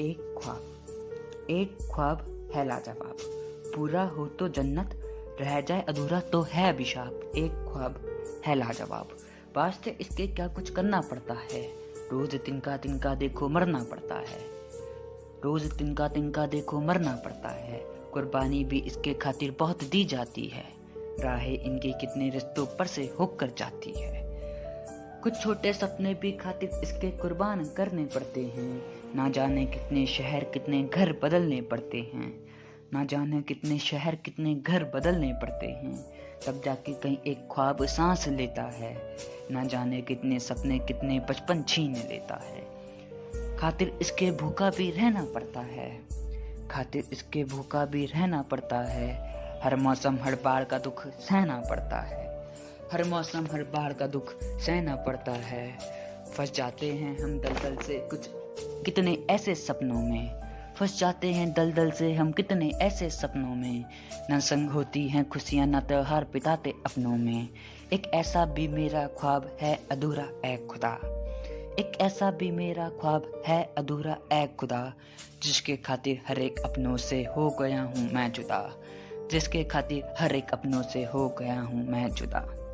एक ख्वाब एक ख्वाब है लाजवाब। पूरा हो तो जन्नत, रह जाए अधूरा तो है अभिशाप। एक ख्वाब है लाजवाब। वास्ते इसके क्या कुछ करना पड़ता है? रोज तिनका तिनका देखो मरना पड़ता है। रोज तिनका तिनका देखो मरना पड़ता है। कुर्बानी भी इसके खातिर बहुत दी जाती है। राहें इनके कितने रिश्तों पर से होकर जाती है। कुछ छोटे सपने भी खातिर इसके कुर्बान करने पड़ते हैं। ना जाने कितने शहर, कितने घर बदलने पड़ते हैं। ना जाने कितने शहर, कितने घर बदलने पड़ते हैं। तब जाके कहीं एक ख्वाब सांस लेता है। ना जाने कितने सपने, कितने बचपन छीन लेता है। खातिर इसके भूखा भी रहना पड़ता है। खातिर इसके भूखा भी रहना पड़ता है। हर मौसम, हर बार का दुख सहना पड़ता है। हर मौसम, हर बार का दुख सहना पड़ता है। फंस जाते हैं हम दलदल से कुछ कितने ऐसे सपनों में? फंस जाते हैं दलदल से हम कितने ऐसे सपनों में? न संग होती हैं खुशियाँ, न त्योहार बिताते अपनों में। एक ऐसा भी मेरा ख्वाब है अधूरा ए खुदा। एक ऐसा भी मेरा ख्वाब है अधूरा ए खुदा। जिसके खातिर हर एक अपनों से हो गया हूँ मैं जुदा। जिसके खातिर हर एक अपनों से हो गया हूँ मैं जुदा।